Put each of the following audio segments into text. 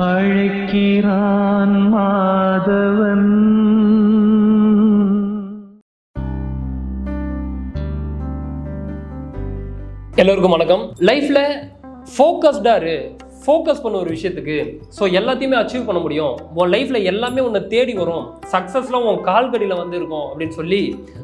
அழைக்கிறான் மாதவன். எல்லோருக்கும் வணக்கம். லைஃப்ல ஃபோக்கஸ்டா இரு. ஃபோக்கஸ் பண்ண ஒரு விஷயத்துக்கு ஸோ எல்லாத்தையுமே அச்சீவ் பண்ண முடியும். உன் லைஃப்ல எல்லாமே உன்னை தேடி வரும். சக்ஸஸ்லாம் உன் கால்கடியில் வந்து இருக்கும் அப்படின்னு சொல்லி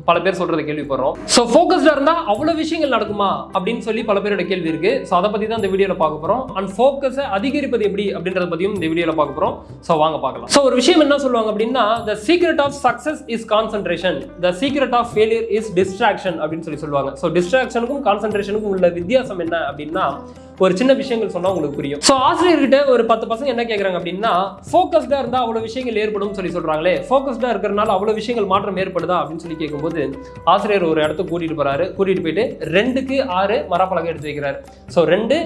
பல பேர் சொல்றதை கேள்விப்படுறோம். ஸோ ஃபோக்கஸ்டாக இருந்தால் அவ்வளோ விஷயங்கள் நடக்குமா அப்படின்னு சொல்லி பல பேரோட கேள்வி இருக்கு. ஸோ அதை பத்தி தான் இந்த வீடியோவில் பார்க்க போறோம். அண்ட் ஃபோக்கஸை அதிகரிப்பது எப்படி அப்படின்றத பற்றியும் இந்த வீடியோவில் பார்க்க போறோம். ஸோ வாங்க பார்க்கலாம். ஸோ ஒரு விஷயம் என்ன சொல்லுவாங்க அப்படின்னா the secret of success is concentration the secret of failure is distraction அப்படின்னு சொல்லி சொல்லுவாங்க. ஸோ டிஸ்ட்ராக்ஷனுக்கும் கான்சன்ட்ரேஷனுக்கும் உள்ள வித்தியாசம் என்ன அப்படின்னா ஒரு சின்ன விஷயங்கள் சொன்னால் உங்களுக்கு புரியும். ஸோ ஆசிரியர்கிட்ட ஒரு பத்து பசங்க என்ன கேட்குறாங்க அப்படின்னா ஃபோக்கஸ்டாக இருந்தால் அவ்வளோ விஷயங்கள் ஏற்படும் சொல்லி சொல்கிறாங்களே ஃபோக்கஸ்டாக இருக்கிறனால அவ்வளோ விஷயங்கள் மாற்றம் ஏற்படுதா? அப்படின்னு சொல்லி கேட்கும்போது ஆசிரியர் ஒரு இடத்த கூட்டிகிட்டு போகிறாரு கூட்டிகிட்டு போயிட்டு ரெண்டுக்கு ஆறு மரப்பலகை எடுத்து வைக்கிறாரு. ஸோ ரெண்டு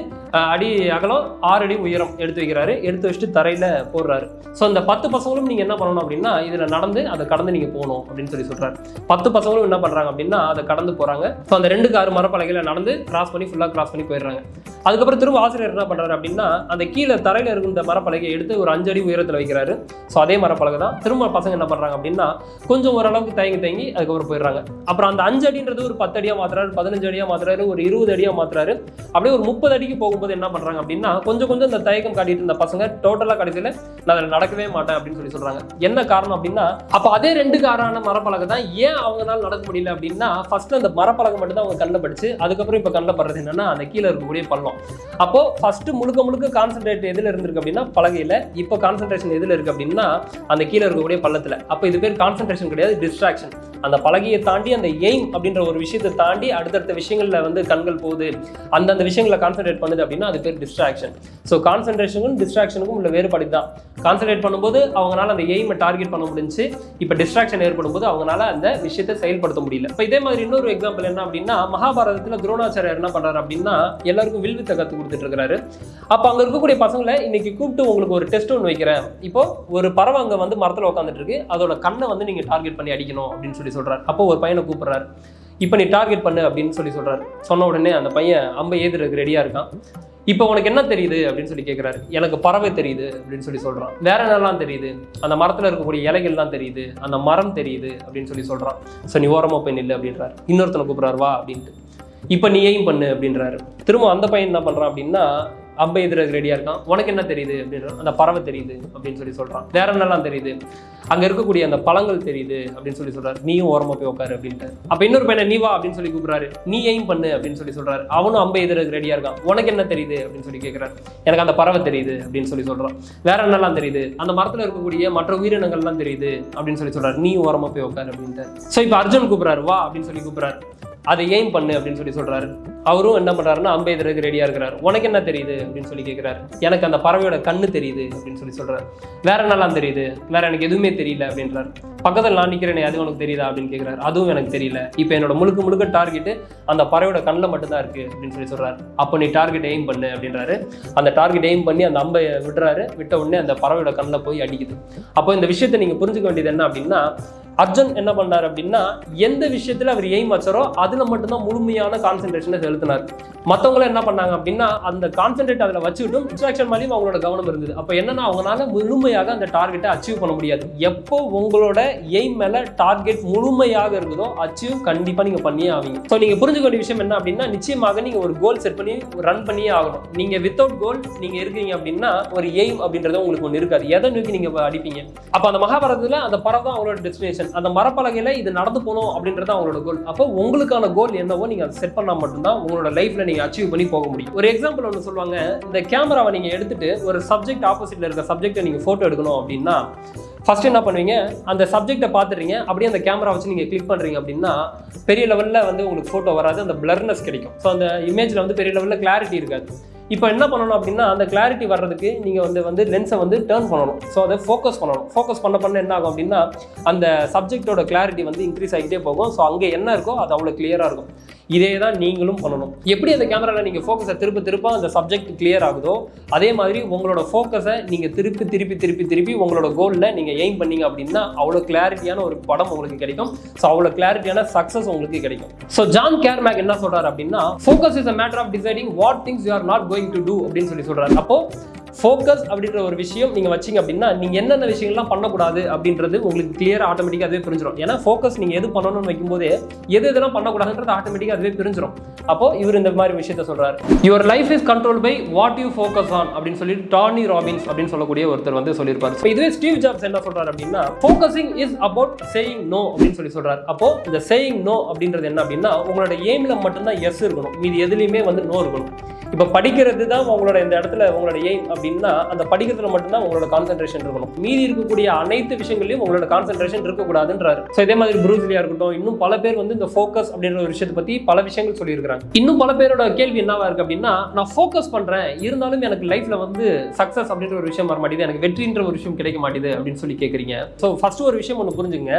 அடி அகலம் ஆறு அடி உயரம் எடுத்து வைக்கிறாரு. எடுத்து வச்சுட்டு தரையில் போடுறாரு. ஸோ இந்த பத்து பசங்களும் நீங்கள் என்ன பண்ணணும் அப்படின்னா இதில் நடந்து அதை கடந்து நீங்கள் போகணும் அப்படின்னு சொல்லி சொல்கிறாரு பத்து பசங்களும் என்ன பண்ணுறாங்க அப்படின்னா அதை கடந்து போகிறாங்க ஸோ அந்த ரெண்டுக்கு ஆறு மரப்பலகையில நடந்து கிராஸ் பண்ணி ஃபுல்லாக கிராஸ் பண்ணி போயிடுறாங்க. அதுக்கப்புறம் திரும்ப ஆசிரியர் என்ன பண்ணுறாரு அப்படின்னா அந்த கீழே தரையில் இருக்க இந்த மரப்பலகையை எடுத்து ஒரு அஞ்சடி உயரத்தில் வைக்கிறாரு. ஸோ அதே மரப்பலகை தான். திரும்ப பசங்க என்ன பண்ணுறாங்க அப்படின்னா கொஞ்சம் ஓரளவுக்கு தயங்கி தயங்கி அதுக்கப்புறம் போயிடுறாங்க. அப்புறம் அந்த அஞ்சு அடின்றது ஒரு பத்து அடியாக மாத்துறாரு பதினஞ்சு அடியாக மாத்துறாரு ஒரு இருபது அடியாக மாத்துறாரு. அப்படியே ஒரு முப்பது அடிக்கு போகும்போது என்ன பண்ணுறாங்க அப்படின்னா கொஞ்சம் கொஞ்சம் இந்த தயக்கம் காட்டிட்டு இருந்த பசங்க டோட்டலாக கடைசியில் நான் அதில் நடக்கவே மாட்டேன் அப்படின்னு சொல்லி சொல்கிறாங்க என்ன காரணம் அப்படின்னா அப்போ அதே ரெண்டு காரான மரப்பலகை தான் ஏன் அவங்களால நடக்க முடியல அப்படின்னா ஃபர்ஸ்ட் அந்த மரப்பலகை மட்டும் தான் அவங்க கண்ணில் படிச்சு அதுக்கப்புறம் இப்போ கண்ணில் படுறது என்னன்னா அந்த கீழே இருக்கக்கூடிய பள்ளம். அப்போ ஃபர்ஸ்ட் முழுக்க முழுக்க கான்சென்ட்ரேட் எதுல இருந்திருக்கு அப்படின்னா பலகையில. இப்போ கான்சென்ட்ரேஷன் எதுல இருக்கு அப்படின்னா அந்த கீழே இருக்கக்கூடிய பள்ளத்துல. அப்போ இது பேர் கான்சென்ட்ரேஷன் கிடையாது டிஸ்ட்ராக்ஷன் அந்த பலகையை தாண்டி அந்த எய்ம் அப்படின்ற ஒரு விஷயத்தை தாண்டி அடுத்தடுத்த விஷயங்கள்ல வந்து கண்கள் போகுது. அந்தந்த விஷயங்களை கான்சென்ட்ரேட் பண்ணுது அப்படின்னா அது பேர் டிஸ்ட்ராக்ஷன் ஸோ கான்சென்ட்ரேஷனுக்கும் டிஸ்ட்ராக்ஷனுக்கும் உள்ள வேறுபாடு தான் கான்சென்ட்ரேட் பண்ணும்போது அவங்களால அந்த எய்மை டார்கெட் பண்ண முடிஞ்சு இப்போ டிஸ்ட்ராக்ஷன் ஏற்படும் போது அவங்களால அந்த விஷயத்தை செயல்படுத்த முடியல. இப்போ இதே மாதிரி இன்னொரு எக்ஸாம்பிள் என்ன அப்படின்னா மகாபாரதத்தில் துரோணாச்சாரியார் என்ன பண்ணுறாரு அப்படின்னா எல்லாருக்கும் வில்வித்தை கற்றுக் கொடுத்துட்டு இருக்கிறாரு அப்போ அங்கே இருக்கக்கூடிய பசங்களை இன்னைக்கு கூப்பிட்டு உங்களுக்கு ஒரு டெஸ்ட் ஒன்று வைக்கிறேன். இப்போ ஒரு பறவை அங்கே வந்து மரத்தில் உட்காந்துட்டு இருக்கு அதோட கண்ணை வந்து நீங்கள் டார்கெட் பண்ணி அடிக்கணும் அப்படின்னு சொல்லி சொல்றாரு. அப்போ ஒரு பையனை கூப்பிடுறாரு. இப்போ நீ டார்கெட் பண்ணு அப்படின்னு சொல்லி சொல்றாரு. சொன்ன உடனே அந்த பையன் அம்பை ஏதுறதுக்கு ரெடியாக இருக்கான். இப்போ உனக்கு என்ன தெரியுது அப்படின்னு சொல்லி கேட்குறாரு எனக்கு பறவை தெரியுது அப்படின்னு சொல்லி சொல்றான். வேற என்னெல்லாம் தெரியுது? அந்த மரத்தில் இருக்கக்கூடிய இலைகள்லாம் தெரியுது. அந்த மரம் தெரியுது அப்படின்னு சொல்லி சொல்றான். ஸோ நீ ஓரமாக போய் நில்லு அப்படின்றார். இன்னொருத்தனை கூப்பிட்றாரு வா அப்படின்ட்டு. இப்போ நீ பண்ணு அப்படின்றாரு. திரும்ப அந்த பையன் என்ன பண்றான் அப்படின்னா அம்பை எதிராக ரெடியா இருக்கான். உனக்கு என்ன தெரியுது அப்படின்ற அந்த பறவை தெரியுது அப்படின்னு சொல்லி சொல்றான். வேற என்னெல்லாம் தெரியுது? அங்க இருக்கக்கூடிய அந்த பழங்கள் தெரியுது அப்படின்னு சொல்லி சொல்றாரு. நீயும் ஓரமா போய் உட்காரு அப்படின்ட்டு அப்ப இன்னொரு பையனை நீ வா அப்படின்னு சொல்லி கூப்பிடுறாரு. நீ எய்ம் பண்ணு அப்படின்னு சொல்லி சொல்றாரு. அவனும் அம்பை எதிராக ரெடியா இருக்கான். உனக்கு என்ன தெரியுது அப்படின்னு சொல்லி கேட்கிறாரு எனக்கு அந்த பறவை தெரியுது அப்படின்னு சொல்லி சொல்றான். வேற என்னெல்லாம் தெரியுது? அந்த மரத்துல இருக்கக்கூடிய மற்ற உயிரினங்கள்லாம் தெரியுது அப்படின்னு சொல்லி சொல்றாரு. நீ ஓரமா போய் உட்காரு அப்படின்ட்டு ஸோ இப்போ அர்ஜுன் கூப்பிடுறாரு. வா அப்படின்னு சொல்லி கூப்பிடுறாரு. அதை எய்ம் பண்ணு அப்படின்னு சொல்லி சொல்றாரு. அவரும் என்ன பண்றாருன்னா அம்பை ரெடியா இருக்கிறார். உனக்கு என்ன தெரியுது? அப்படின்னு சொல்லி கேட்கிறாரு எனக்கு அந்த பறவையோட கண்ணு தெரியுது அப்படின்னு சொல்லி சொல்றாரு. வேற என்னலாம் தெரியுது? வேற எனக்கு எதுவுமே தெரியல அப்படின்றாரு. பக்கத்தில் நான் நிக்கிறேனே அது உனக்கு தெரியுதா? அப்படின்னு கேட்குறாரு அதுவும் எனக்கு தெரியல. இப்போ என்னோட முழுக்க முழுக்க டார்கெட்டு அந்த பறவையோட கண்ணில் மட்டும்தான் இருக்கு அப்படின்னு சொல்லி சொல்றாரு. அப்போ நீ டார்கெட் எய்ம் பண்ணு அப்படின்றாரு. அந்த டார்கெட் எய்ம் பண்ணி அந்த அம்பை விடுறாரு. விட்ட உடனே அந்த பறவையோட கண்ணில் போய் அடிக்குது. அப்போ இந்த விஷயத்தை நீங்க புரிஞ்சுக்க வேண்டியது என்ன அப்படின்னா அர்ஜுன் என்ன பண்ணார் அப்படின்னா எந்த விஷயத்துல அவர் எய்ம் வச்சாரோ அதுல மட்டும்தான் முழுமையான கான்சென்ட்ரேஷனை செலுத்தினார். மற்றவங்களும் என்ன பண்ணாங்க அப்படின்னா அந்த கான்சென்ட்ரேட் அதில் வச்சுக்கிட்டும் டிஸ்ட்ராக்ஷன் மாதிரியும் அவங்களோட கவனம் இருந்தது. அப்போ என்னன்னா அவங்களால முழுமையாக அந்த டார்கெட்டை அச்சீவ் பண்ண முடியாது. எப்போ உங்களோட எய்ம் மேல டார்கெட் முழுமையாக இருக்குதோ அச்சீவ் கண்டிப்பாக நீங்கள் பண்ணியே ஆவீங்க. ஸோ நீங்கள் புரிஞ்சுக்க வேண்டிய விஷயம் என்ன அப்படின்னா நிச்சயமாக நீங்கள் ஒரு கோல் செட் பண்ணி ரன் பண்ணியே ஆகணும். நீங்கள் வித்தவுட் கோல் நீங்கள் இருக்கீங்க அப்படின்னா ஒரு எய்ம் அப்படின்றது உங்களுக்கு ஒன்று இருக்காது. எதை நோக்கி நீங்கள் அடிப்பீங்க? அப்போ அந்த மகாபாரதத்தில் அந்த பறவை தான் அவங்களோட டெஸ்டினேஷன் அந்த மரப்பலகையில் இது நடந்து போகணும் அப்படின்றது அவங்களோட கோல் அப்போ உங்களுக்கான கோல் என்னவோ நீங்கள் அதை செட் பண்ணால் மட்டும்தான் உங்களோட லைஃப்பில் நீங்கள் அச்சீவ் பண்ணி போக முடியும். ஒரு எக்ஸாம்பிள் ஒன்று சொல்லுவாங்க. இந்த கேமராவை நீங்கள் எடுத்துட்டு ஒரு சப்ஜெக்ட் ஆப்போசிட்டில் இருக்க சப்ஜெக்ட்டை நீங்கள் ஃபோட்டோ எடுக்கணும் அப்படின்னா ஃபஸ்ட் என்ன பண்ணுவீங்க? அந்த சப்ஜெக்ட்டை பார்த்துறீங்க அப்படியே அந்த கேமரா வச்சு நீங்கள் கிளிக் பண்ணுறீங்க அப்படின்னா பெரிய லெவலில் வந்து உங்களுக்கு ஃபோட்டோ வராது. அந்த பிளர்னஸ் கிடைக்கும். ஸோ அந்த இமேஜில் வந்து பெரிய லெவலில் கிளாரிட்டி இருக்காது. இப்போ என்ன பண்ணணும் அப்படின்னா அந்த கிளாரிட்டி வர்றதுக்கு நீங்கள் வந்து வந்து லென்ஸை வந்து டேர்ன் பண்ணணும். ஸோ அதை ஃபோக்கஸ் பண்ணணும். ஃபோக்கஸ் பண்ண பண்ண என்ன ஆகும் அப்படின்னா அந்த சப்ஜெக்டோட கிளாரிட்டி வந்து இன்க்ரீஸ் ஆகிட்டே போகும். ஸோ அங்கே என்ன இருக்கோ அது அவ்வளோ கிளியராக இருக்கும். இதே தான் நீங்களும் பண்ணணும். எப்படி அந்த கேமராவில் நீங்கள் ஃபோக்கஸை திருப்ப திருப்ப அந்த சப்ஜெக்ட் கிளியர் ஆகுதோ அதே மாதிரி உங்களோட ஃபோக்கஸை நீங்கள் திருப்பி திருப்பி திருப்பி திருப்பி உங்களோட கோலில் நீங்கள் எய்ம் பண்ணீங்க அப்படின்னா அவ்வளோ கிளாரிட்டியான ஒரு படம் உங்களுக்கு கிடைக்கும். ஸோ அவ்வளோ கிளாரிட்டியான சக்ஸஸ் உங்களுக்கு கிடைக்கும். ஸோ ஜான் கேர்மேக் என்ன சொல்கிறார் அப்படின்னா focus is a matter of deciding what things you are not going to do அப்படின்னு சொல்லி சொல்றாரு அப்போ ஃபோக்கஸ் அப்படின்ற ஒரு விஷயம் நீங்கள் வச்சீங்க அப்படின்னா நீங்கள் என்னென்ன விஷயங்கள்லாம் பண்ணக்கூடாது அப்படின்றது உங்களுக்கு கிளியராக ஆட்டோமேட்டிக்காக அதுவே பிரிஞ்சிடும் ஏன்னா ஃபோக்கஸ் நீங்கள் எது பண்ணணும்னு வைக்கும்போது எது எதெல்லாம் பண்ணக்கூடாதுன்றது ஆட்டோமேட்டிக்காக அதுவே பிரிஞ்சிடும் அப்போ இவர் இந்த மாதிரி விஷயத்த சொல்கிறார் your life is control by what you focus on அப்படின்னு சொல்லிட்டு டானி ராபின்ஸ் அப்படின்னு சொல்லக்கூடிய ஒருத்தர் வந்து சொல்லியிருப்பார். இப்போ இதுவே ஸ்டீவ் ஜாப்ஸ் என்ன சொல்கிறார் அப்படின்னா focusing is about saying no அப்படின்னு சொல்லி சொல்கிறார் அப்போ இந்த சேயிங் நோ அப்படின்றது என்ன அப்படின்னா உங்களோட எய்மில் மட்டும்தான் எஸ் இருக்கணும். மீதி எதுலேயுமே வந்து நோ இருக்கணும். இப்போ படிக்கிறது தான் உங்களோட இந்த இடத்துல உங்களோட எய்ம் அப்படின்னா அந்த படிக்கிறதுல மட்டும்தான் உங்களோட கான்சென்ட்ரேஷன் இருக்கணும். மீதி இருக்கக்கூடிய அனைத்து விஷயங்களையும் உங்களோட கான்சென்ட்ரேஷன் இருக்கக்கூடாதுன்றாரு. ஸோ இதே மாதிரி ப்ரூஸ்லியா இருக்கட்டும் இன்னும் பல பேர் வந்து இந்த ஃபோக்கஸ் அப்படின்ற ஒரு விஷயத்தை பத்தி பல விஷயங்கள் சொல்லியிருக்காங்க இன்னும் பல பேரோட கேள்வி என்னவா இருக்கு அப்படின்னா நான் ஃபோக்கஸ் பண்றேன் இருந்தாலும் எனக்கு லைஃப்ல வந்து சக்சஸ் அப்படின்ற ஒரு விஷயம் வர மாட்டேது எனக்கு வெற்றின்ற ஒரு விஷயம் கிடைக்க மாட்டேது அப்படின்னு சொல்லி கேட்குறீங்க ஸோ ஃபர்ஸ்ட் ஒரு விஷயம் ஒன்று புரிஞ்சுங்க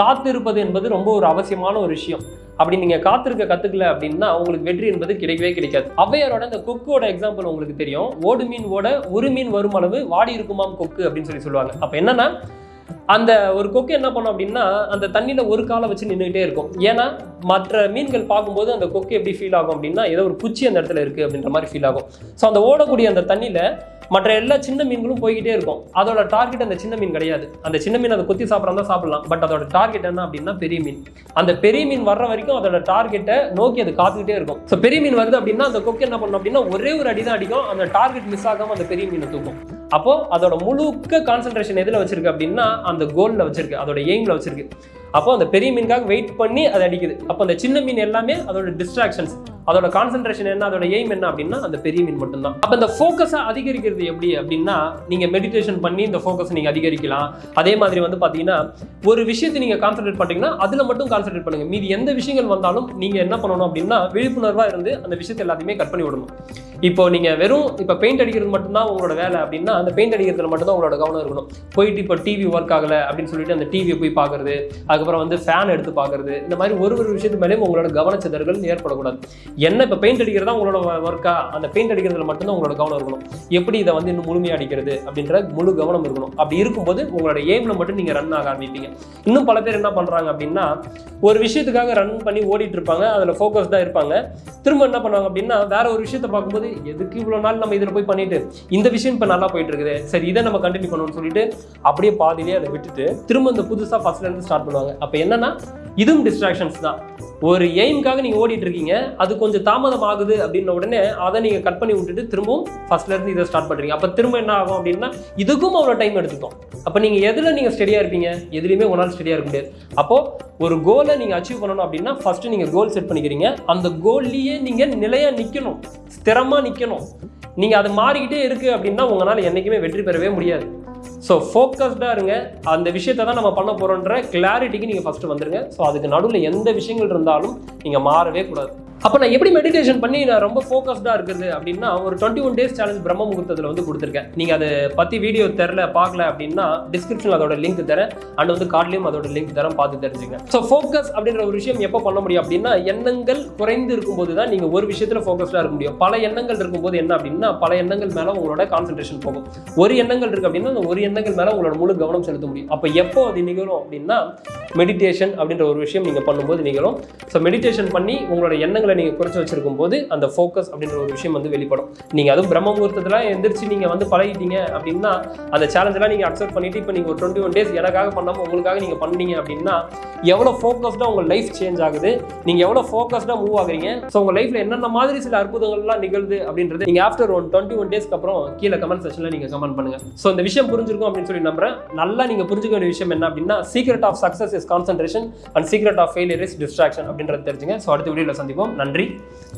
காத்திருப்பது என்பது ரொம்ப ஒரு அவசியமான ஒரு விஷயம். அப்படி நீங்க காத்திருக்க கத்துக்கல அப்படின்னா உங்களுக்கு வெற்றி என்பது கிடைக்கவே கிடைக்காது. அவ்வையாரோட இந்த கொக்கோட எக்ஸாம்பிள் உங்களுக்கு தெரியும். ஓடு மீன் ஓட ஒரு மீன் வரும் அளவு வாடி இருக்குமாம் கொக்கு அப்படின்னு சொல்லி சொல்லுவாங்க. அப்ப என்னன்னா அந்த ஒரு கொக்கு என்ன பண்ணும் அப்படின்னா அந்த தண்ணியில ஒரு காலை வச்சு நின்றுக்கிட்டே இருக்கும். ஏன்னா மற்ற மீன்கள் பார்க்கும்போது அந்த கொக்கு எப்படி ஃபீல் ஆகும் அப்படின்னா ஏதோ ஒரு குச்சி அந்த இடத்துல இருக்கு அப்படின்ற மாதிரி ஃபீல் ஆகும். ஸோ அந்த ஓடக்கூடிய அந்த தண்ணியில மற்ற எல்லா சின்ன மீன்களும் போய்கிட்டே இருக்கும். அதோட டார்கெட் அந்த சின்ன மீன் கிடையாது. அந்த சின்ன மீன் அதை கொத்தி சாப்பிட்றதா சாப்பிடலாம். பட் அதோட டார்கெட் என்ன அப்படின்னா பெரிய மீன். அந்த பெரிய மீன் வர்ற வரைக்கும் அதோட டார்கெட்டை நோக்கி அது காத்துக்கிட்டே இருக்கும். ஸோ பெரிய மீன் வருது அப்படின்னா அந்த கொக்கு என்ன பண்ணும் அப்படின்னா ஒரே ஒரு அடி தான் அடிக்கும். அந்த டார்கெட் மிஸ் ஆகாம அந்த பெரிய மீனை தூக்கும். அப்போ அதோட முழுக்க கான்சென்ட்ரேஷன் எதுல வச்சிருக்கு அப்படின்னா அந்த கோல்ல வச்சிருக்கு அதோட எய்ம்ல வச்சிருக்கு. அப்போ அந்த பெரிய மீனுக்காக வெயிட் பண்ணி அதை அடிக்குது. அப்போ அந்த சின்ன மீன் எல்லாமே அதோட டிஸ்ட்ராக்ஷன்ஸ் அதோட கான்சென்ட்ரேஷன் என்ன அதோட எய்ம் என்ன அப்படின்னா அந்த பெரிய மீன் மட்டும்தான். அப்போ இந்த ஃபோக்கஸை அதிகரிக்கிறது எப்படி அப்படின்னா நீங்கள் மெடிடேஷன் பண்ணி இந்த ஃபோக்கஸ் நீங்கள் அதிகரிக்கலாம். அதே மாதிரி வந்து பார்த்தீங்கன்னா ஒரு விஷயத்தை நீங்கள் கான்சென்ட்ரேட் பண்ணுறீங்கன்னா அதில் மட்டும் கான்சென்ட்ரேட் பண்ணுங்க. மீதி எந்த விஷயங்கள் வந்தாலும் நீங்கள் என்ன பண்ணணும் அப்படின்னா விழிப்புணர்வாக இருந்து அந்த விஷயத்தை எல்லாத்தையுமே கட் பண்ணி விடணும். இப்போ நீங்கள் வெறும் இப்போ பெயிண்ட் அடிக்கிறது மட்டும்தான் உங்களோட வேலை அப்படின்னா அந்த பெயிண்ட் அடிக்கிறதுல மட்டும்தான் உங்களோட கவனம் இருக்கணும். போயிட்டு இப்போ டிவி ஒர்க் ஆகலை அப்படின்னு சொல்லிட்டு அந்த டிவியை போய் பார்க்குறது அதுக்கப்புறம் வந்து ஃபேன் எடுத்து பார்க்கறது இந்த மாதிரி ஒரு ஒரு விஷயத்து மேலேயும் உங்களோட கவனச்சிதறல் ஏற்படக்கூடாது. என்ன இப்போ பெயிண்ட் அடிக்கிறதா உங்களோட ஒர்க்கா அந்த பெயிண்ட் அடிக்கிறதுல மட்டும்தான் உங்களோட கவனம் இருக்கணும். எப்படி இதை வந்து இன்னும் முழுமையாக அடிக்கிறது அப்படின்ற முழு கவனம் இருக்கணும். அப்படி இருக்கும்போது உங்களோட எய்மில் மட்டும் நீங்கள் ரன் ஆக ஆரம்பிப்பீங்க. இன்னும் பல பேர் என்ன பண்ணுறாங்க அப்படின்னா ஒரு விஷயத்துக்காக ரன் பண்ணி ஓடிட்டு இருப்பாங்க. அதில் தான் இருப்பாங்க. திரும்ப என்ன பண்ணுவாங்க அப்படின்னா வேற ஒரு விஷயத்தை பார்க்கும்போது எதுக்கு இவ்வளோ நாள் நம்ம இதில் போய் பண்ணிட்டு? இந்த விஷயம் இப்போ நல்லா போயிட்டு இருக்குது. சரி இதை நம்ம கண்டினியூ பண்ணணும்னு சொல்லிட்டு அப்படியே பாதிலேயே அதை விட்டுட்டு திரும்ப இந்த புதுசாக ஃபர்ஸ்ட்லேருந்து ஸ்டார்ட் பண்ணுவாங்க. அப்போ என்னன்னா இதுவும் டிஸ்ட்ராக்ஷன்ஸ் தான். ஒரு எய்முக்காக நீங்கள் ஓடிட்டு இருக்கீங்க. அதுக்கு கொஞ்சம் தாமதம் ஆகுது அப்படின்ன உடனே அதை நீங்கள் கட் பண்ணி விட்டுட்டு திரும்பவும் ஃபஸ்ட்லேருந்து இதை ஸ்டார்ட் பண்ணுறீங்க அப்போ திரும்ப என்ன ஆகும் அப்படின்னா இதுக்கும் அவ்வளோ டைம் எடுத்துக்கும். அப்போ நீங்கள் எதில் நீங்கள் ஸ்டடியாக இருப்பீங்க? எதுலேயுமே உங்களால் ஸ்டெடியாக ஸ்டடியாக இருக்க முடியாது. அப்போது ஒரு கோலை நீங்கள் அச்சீவ் பண்ணணும் அப்படின்னா ஃபஸ்ட்டு நீங்கள் கோல் செட் பண்ணிக்கிறீங்க. அந்த கோல்லையே நீங்கள் நிலையாக நிற்கணும் ஸ்திரமாக நிற்கணும் நீங்கள் அது மாறிக்கிட்டே இருக்குது அப்படின்னா உங்களால் என்றைக்குமே வெற்றி பெறவே முடியாது. ஸோ ஃபோக்கஸ்டாக இருங்க. அந்த விஷயத்தை தான் நம்ம பண்ண போகிறோன்ற கிளாரிட்டிக்கு நீங்கள் ஃபஸ்ட்டு வந்துடுங்க ஸோ அதுக்கு நடுவில் எந்த விஷயங்கள் இருந்தாலும் நீங்கள் மாறவே கூடாது. அப்போ நான் எப்படி மெடிடேஷன் பண்ணி நான் ரொம்ப ஃபோக்கஸ்டாக இருக்குது அப்படின்னா ஒரு டுவெண்ட்டி ஒன் டேஸ் சேலஞ்ச் பிரம்ம முகூர்த்தத்தில் வந்து கொடுத்துருக்கேன். நீங்கள் அதை பற்றி வீடியோ தெரில பார்க்கல அப்படின்னா டிஸ்கிரிப்ஷனில் அதோட லிங்க் தரேன். அண்ட் வந்து கார்ட்லேயும் அதோட லிங்க் தரேன் பார்த்து தெரிஞ்சுங்க ஸோ ஃபோக்கஸ் அப்படின்ற ஒரு விஷயம் எப்போ பண்ண முடியும் அப்படின்னா எண்ணங்கள் குறைந்து இருக்கும்போது தான் நீங்கள் ஒரு விஷயத்தில் ஃபோக்கஸ்டாக இருக்க முடியும். பல எண்ணங்கள் இருக்கும்போது என்ன அப்படின்னா பல எண்ணங்கள் மேலே உங்களோட கான்சன்ட்ரேஷன் போகும். ஒரு எண்ணங்கள் இருக்குது அப்படின்னா அந்த ஒரு எண்ணங்கள் மேலே உங்களோட முழு கவனம் செலுத்த முடியும். அப்போ எப்போ அது நிகழும் அப்படின்னா மெடிடேஷன் அப்படின்ற ஒரு விஷயம் நீங்கள் பண்ணும்போது நிகழும். ஸோ மெடிடேஷன் பண்ணி உங்களோட எண்ணங்கள் நீங்கள் குறைச்சி வச்சிருக்கும் போது அந்த ஃபோக்கஸ் அப்படின்ற ஒரு விஷயம் வந்து வெளிப்படும். நீங்கள் அதுவும் பிரம்ம முகூர்த்தத்தில் எந்திரிச்சு நீங்கள் வந்து பழகிட்டீங்க அப்படின்னா அந்த சேலஞ்செல்லாம் நீங்கள் அக்செப்ட் பண்ணிட்டு இப்போ நீங்கள் ஒரு டுவெண்ட்டி ஒன் டேஸ் எனக்காக பண்ணாமல் உங்களுக்காக நீங்கள் பண்ணீங்க அப்படின்னா எவ்வளோ ஃபோக்கஸ்டாக உங்கள் லைஃப் சேஞ்ச் ஆகுது நீங்கள் எவ்வளோ ஃபோக்கஸ்டாக மூவ் ஆகுறீங்க ஸோ உங்கள் லைஃப்பில் என்னென்ன மாதிரி சில அற்புதங்கள்லாம் நிகழ்து அப்படின்றது நீங்கள் ஆஃப்டர் ஒன் டுவெண்ட்டி ஒன் டேஸ்க்கு அப்புறம் கீழே கமெண்ட் செக்ஷனில் நீங்கள் கமெண்ட் பண்ணுங்க. ஸோ இந்த விஷயம் புரிஞ்சிருக்கும் அப்படின்னு சொல்லி நம்புறேன். நல்லா நீங்கள் புரிஞ்சுக்க வேண்டிய விஷயம் என்ன அப்படின்னா secret of success is concentration and secret of failure is distraction அப்படின்றது தெரிஞ்சுங்க. ஸோ அடுத்த வீடியோவில் சந்திப்போம். நன்றி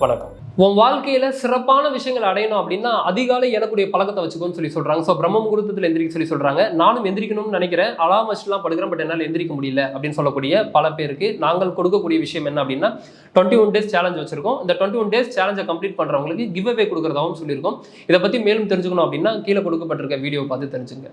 வணக்கம். உன் வாழ்க்கையில சிறப்பான விஷயங்கள் அடையணும் அப்படின்னா அதிகாலை எனக்குடைய பழக்கத்தை வச்சுக்கோன்னு சொல்லி சொல்றாங்க. ஸோ பிரம்ம முகூர்த்தத்தில் எந்திரிக்க சொல்லி சொல்றாங்க. நானும் எந்திரிக்கணும்னு நினைக்கிறேன். அலாம் வச்சுலாம் படுக்கிறேன் பட் என்னால் எந்திரிக்க முடியல அப்படின்னு சொல்லக்கூடிய பல பேருக்கு நாங்கள் கொடுக்கக்கூடிய விஷயம் என்ன அப்படின்னா டுவெண்ட்டி ஒன் டேஸ் சேலஞ்ச் வச்சிருக்கோம். இந்த டுவெண்ட்டி ஒன் டேஸ் சேலஞ்சை கம்ப்ளீட் பண்ணுறவங்களுக்கு கிவ் அவே கொடுக்குறதாகவும் சொல்லியிருக்கோம். இதை பற்றி மேலும் தெரிஞ்சுக்கணும் அப்படின்னா கீழே கொடுக்கப்பட்டிருக்க வீடியோ பார்த்து தெரிஞ்சுங்க.